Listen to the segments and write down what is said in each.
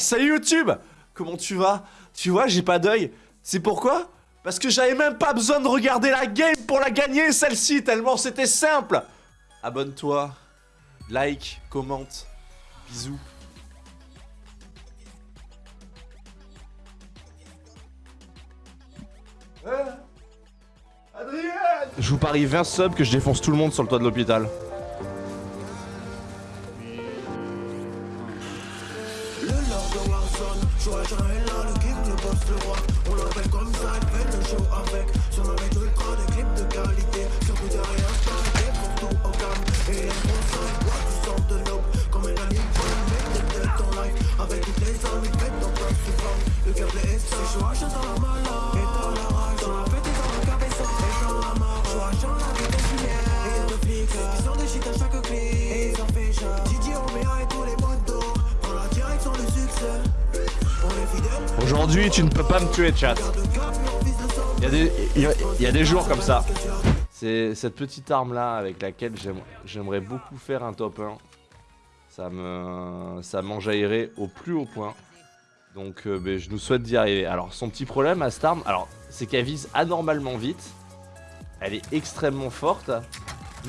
salut YouTube Comment tu vas? Tu vois, j'ai pas d'œil. C'est pourquoi? Parce que j'avais même pas besoin de regarder la game pour la gagner, celle-ci, tellement c'était simple Abonne-toi, like, commente, bisous. Adrien Je vous parie 20 subs que je défonce tout le monde sur le toit de l'hôpital. Joachim est là, le king, le boss, le roi. On l'appelle comme ça, il fait le show avec. Sur mec ultra, des clips de qualité. Sur Twitter et Insta, des pour tout au calme. Et les conseils, bois du sang de l'aube. Comme un animal, mec de tête en live Avec toutes les armes, il fait ton peuple souvent Le est ça, Joachim dans la malade Aujourd'hui, tu ne peux pas me tuer, chat. Il y a des, jours comme ça. C'est cette petite arme là avec laquelle j'aimerais beaucoup faire un top 1. Ça me, ça m'enjaillerait au plus haut point. Donc euh, ben, je nous souhaite d'y arriver. Alors son petit problème à cette arme, alors c'est qu'elle vise anormalement vite. Elle est extrêmement forte.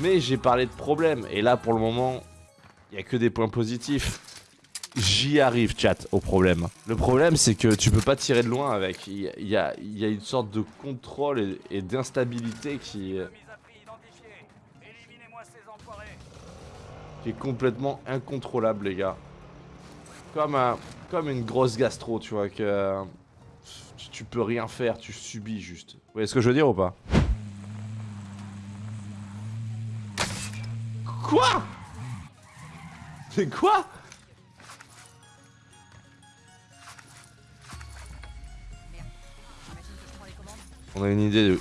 Mais j'ai parlé de problème. Et là pour le moment, il n'y a que des points positifs. J'y arrive, chat, au problème. Le problème, c'est que tu peux pas tirer de loin avec. Il y a, une sorte de contrôle et, d'instabilité qui... qui est complètement incontrôlable, les gars. Comme, un, comme une grosse gastro, tu vois, que... Tu peux rien faire, tu subis juste. Vous voyez ce que je veux dire ou pas? Quoi? C'est quoi? On a une idée de...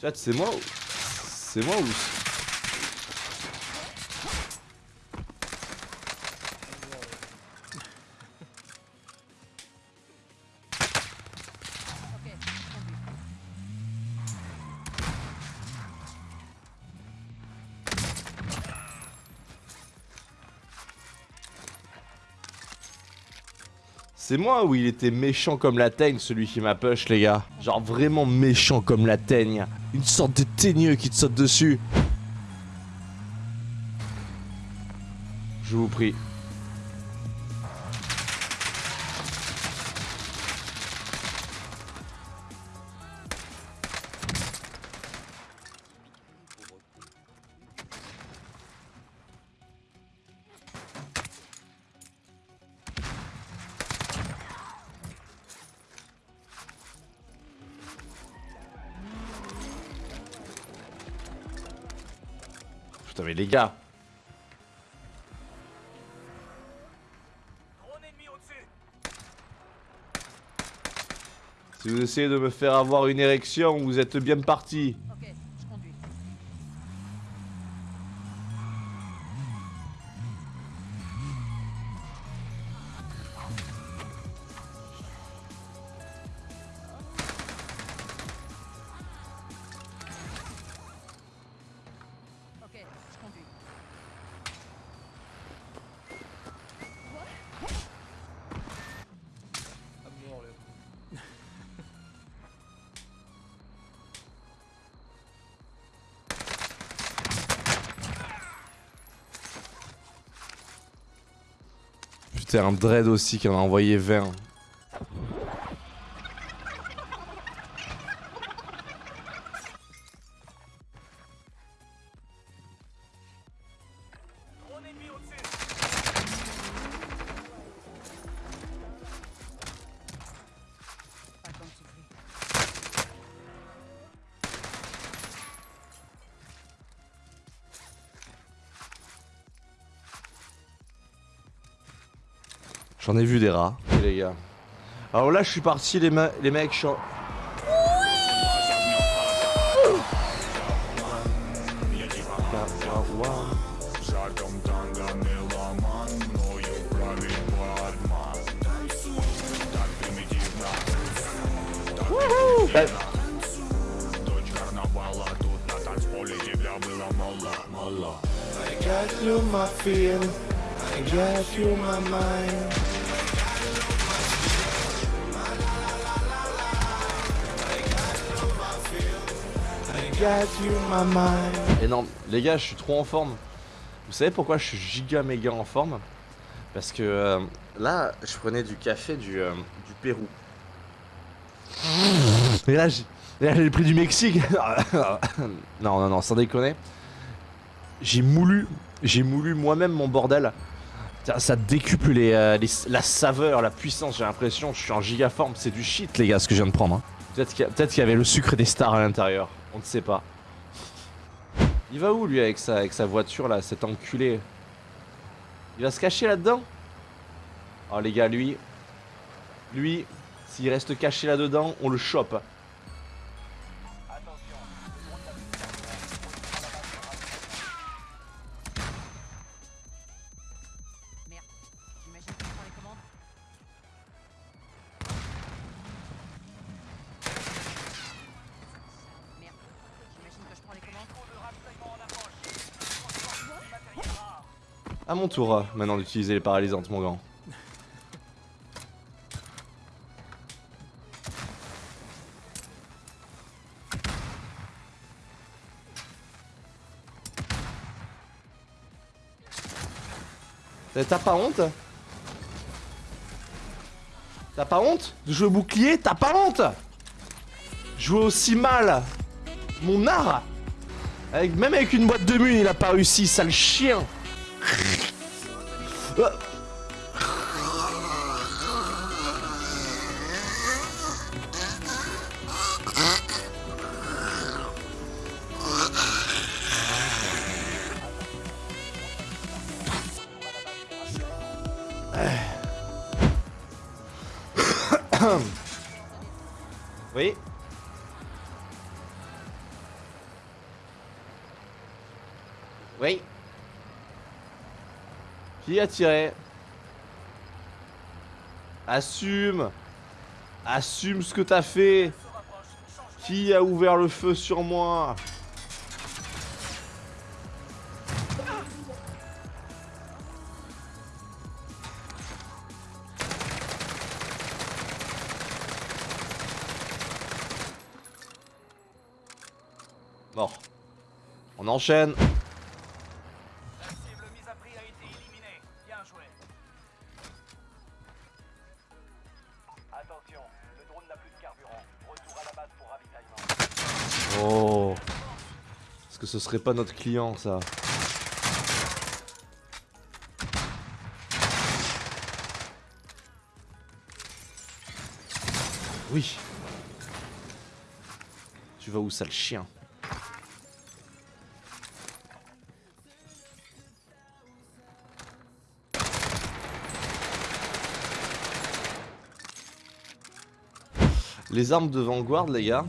Chat, c'est moi ou... C'est moi ou... C'est moi ou il était méchant comme la teigne, celui qui m'a push, les gars Genre vraiment méchant comme la teigne. Une sorte de teigneux qui te saute dessus. Je vous prie. Mais les gars Si vous essayez de me faire avoir une érection, vous êtes bien parti. Putain, un dread aussi qui en a envoyé 20. J'en ai vu des rats. les gars. Alors là, je suis parti, les, les mecs, je I got you my feeling, I got you my mind. Et non, les gars, je suis trop en forme. Vous savez pourquoi je suis giga méga en forme? Parce que euh, là, je prenais du café du, euh, du Pérou. Et là, j'ai prix du Mexique. non, non, non, sans déconner. J'ai moulu, j'ai moulu moi-même mon bordel. Ça, décuple les, euh, les- la saveur, la puissance. J'ai l'impression, je suis en giga forme. C'est du shit, les gars, ce que je viens de prendre. hein. Peut-être qu'il y, a- peut-être qu'il y avait le sucre des stars à l'intérieur. On ne sait pas. Il va où lui avec sa, voiture là, cet enculé? Il va se cacher là-dedans? Oh les gars, lui, lui, s'il reste caché là-dedans, on le chope. À mon tour, euh, maintenant d'utiliser les paralysantes, mon grand. T'as pas honte? T'as pas honte? De jouer au bouclier T'as pas honte Jouer aussi mal Mon art Même avec une boîte de mune, il a pas réussi, sale chien. Oui Oui Qui a tiré Assume Assume ce que t'as fait Qui a ouvert le feu sur moi? Mort. On enchaîne. Ce serait pas notre client ça. Oui. Tu vas où sale chien? Les armes de Vanguard les gars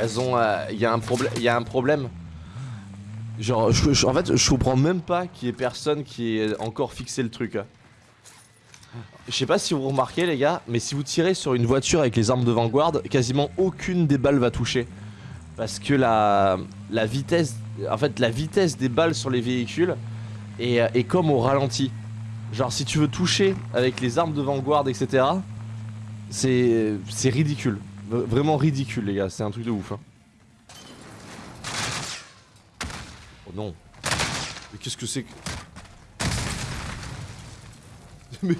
Elles ont. Il y a un problème. Y un problème. Genre, je- en fait, je comprends même pas qu'il y ait personne qui ait encore fixé le truc. hein. Je sais pas si vous remarquez, les gars, mais si vous tirez sur une voiture avec les armes de Vanguard, quasiment aucune des balles va toucher. Parce que la, vitesse. En fait, la vitesse des balles sur les véhicules est, est comme au ralenti. Genre, si tu veux toucher avec les armes de Vanguard, etc., c'est ridicule. Vraiment ridicule, les gars. C'est un truc de ouf. hein. Oh non. Mais qu'est-ce que c'est que. Mais.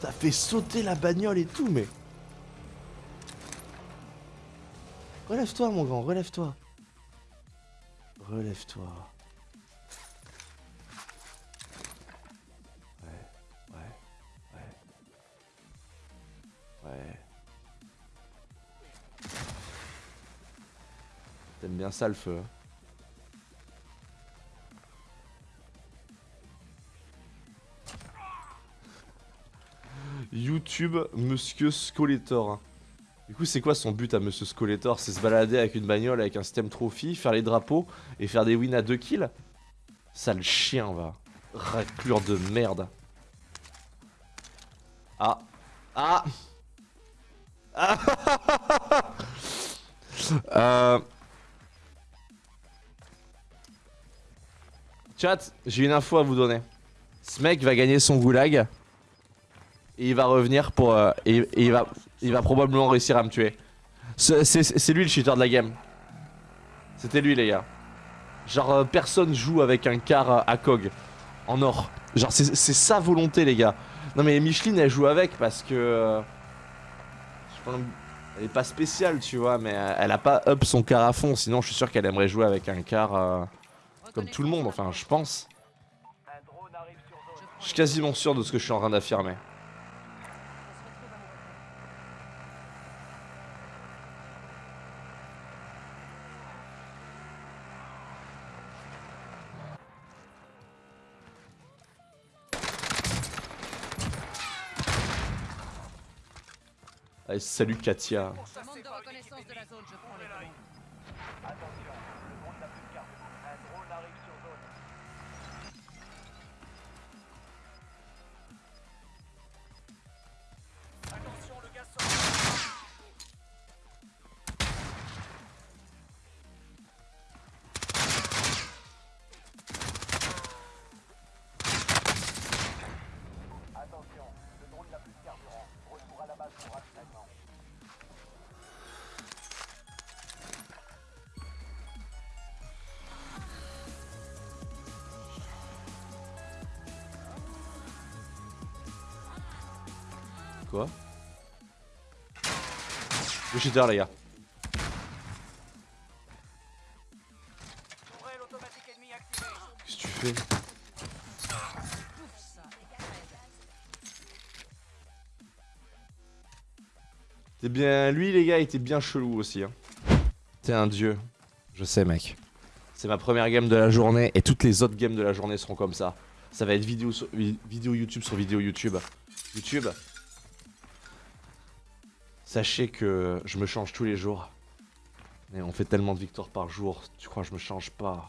T'as fait sauter la bagnole et tout, mais. Relève-toi, mon grand, relève-toi. Relève-toi. T'aimes bien ça le feu YouTube Monsieur Skeletor. Du coup, c'est quoi son but à Monsieur Skeletor? C'est se balader avec une bagnole avec un système trophy, faire les drapeaux et faire des wins à 2 kills? Sale chien, va. Raclure de merde. Ah. Ah Euh... Chat, j'ai une info à vous donner. Ce mec va gagner son goulag. Et il va revenir pour... euh, et, il, va, il va probablement réussir à me tuer. C'est lui le cheater de la game. C'était lui les gars. Genre euh, personne joue avec un car euh, à cog. En or. Genre c'est sa volonté les gars. Non mais Micheline elle joue avec parce que... elle est pas spéciale tu vois mais elle a pas up son car à fond. Sinon je suis sûr qu'elle aimerait jouer avec un car... comme tout le monde, enfin, je pense. Je suis quasiment sûr de ce que je suis en train d'affirmer. Allez, salut Katia. Quoi Le cheater les gars. Qu'est-ce que tu fais? T'es bien. Lui, les gars, il était bien chelou aussi. Hein. T'es un dieu. Je sais, mec. C'est ma première game de la journée et toutes les autres games de la journée seront comme ça. Ça va être vidéo, sur- vi- vidéo YouTube sur vidéo YouTube. YouTube. Sachez que je me change tous les jours. Mais on fait tellement de victoires par jour, tu crois que je me change pas?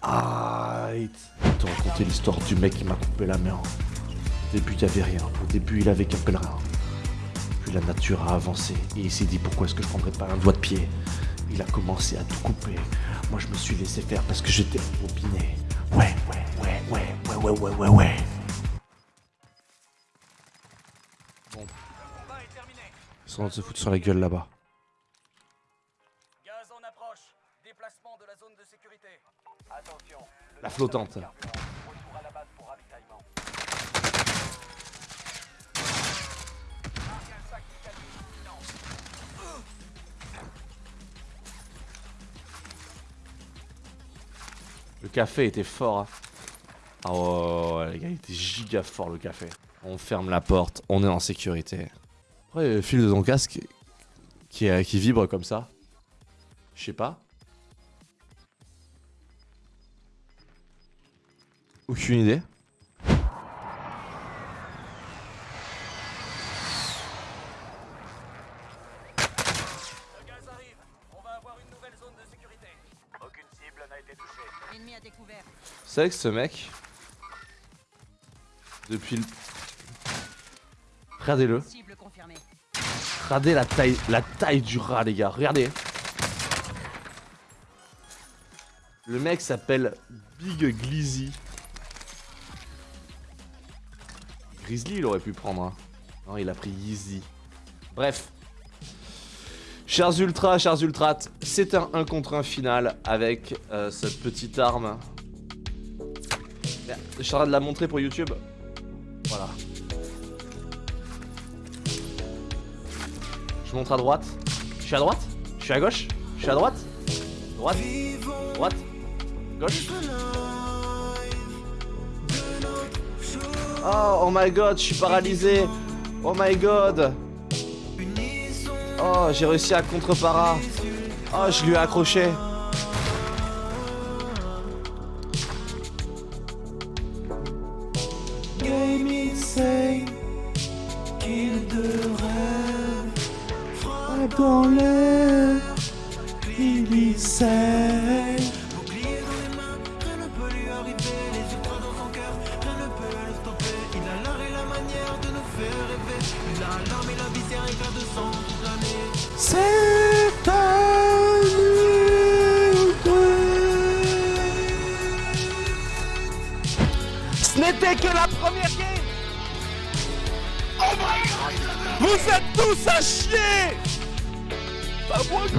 Aïe Je vais te raconter l'histoire du mec qui m'a coupé la main. Au début, il avait rien. Au début, il avait qu'un pèlerin. Puis la nature a avancé et il s'est dit pourquoi est-ce que je prendrais pas un doigt de pied? Il a commencé à tout couper. Moi je me suis laissé faire parce que j'étais opiné. Ouais, ouais, ouais, ouais, ouais, ouais, ouais, ouais, ouais. Terminé. Ils sont en train de se foutre sur la gueule là-bas. La flottante. Le café était fort. Oh, les gars, il était giga fort le café. On ferme la porte, on est en sécurité. Après, le fil de ton casque qui, vibre comme ça. Je sais pas. Aucune idée. C'est vrai que ce mec, depuis le... Regardez-le. Regardez la taille, la taille du rat, les gars. Regardez. Le mec s'appelle Big Glizzy. Grizzly, il aurait pu prendre. hein. Non, il a pris Yeezy. Bref. Chers ultras, chers ultrates, c'est un 1 contre 1 final avec euh, cette petite arme. Je suis en train de la montrer pour YouTube. Voilà. Je montre à droite. Je suis à droite. Je suis à gauche. Je suis à droite. Droite. Droite. Gauche. Oh, oh my god, je suis paralysé. Oh my god. Oh, j'ai réussi à contre-para Oh, je lui ai accroché dans l'air il sait Bouclier dans les mains, rien ne peut lui arriver. Les yeux dans son cœur, rien ne peut le stopper. Il a l'art et la manière de nous faire rêver. Il a l'âme et la viscère C'est un Ce n'était que la première game Vous êtes tous à chier Bah moi je...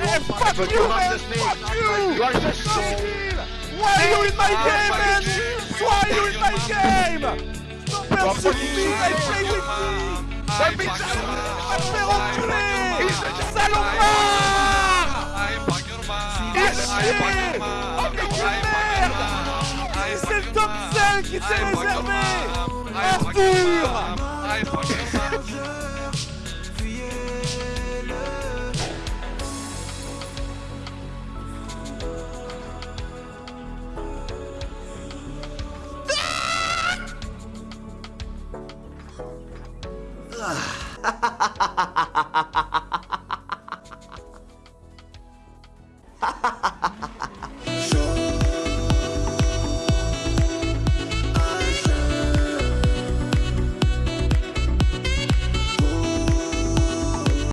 Eh, fuck you man. Fuck you. Imbécile Why are you in my game man? Why are you in my game? Stop pursuing I play with me. Va me. faire enculer Salopard À chier Oh mais quelle merde C'est le top 5 qui s'est réservé Arthur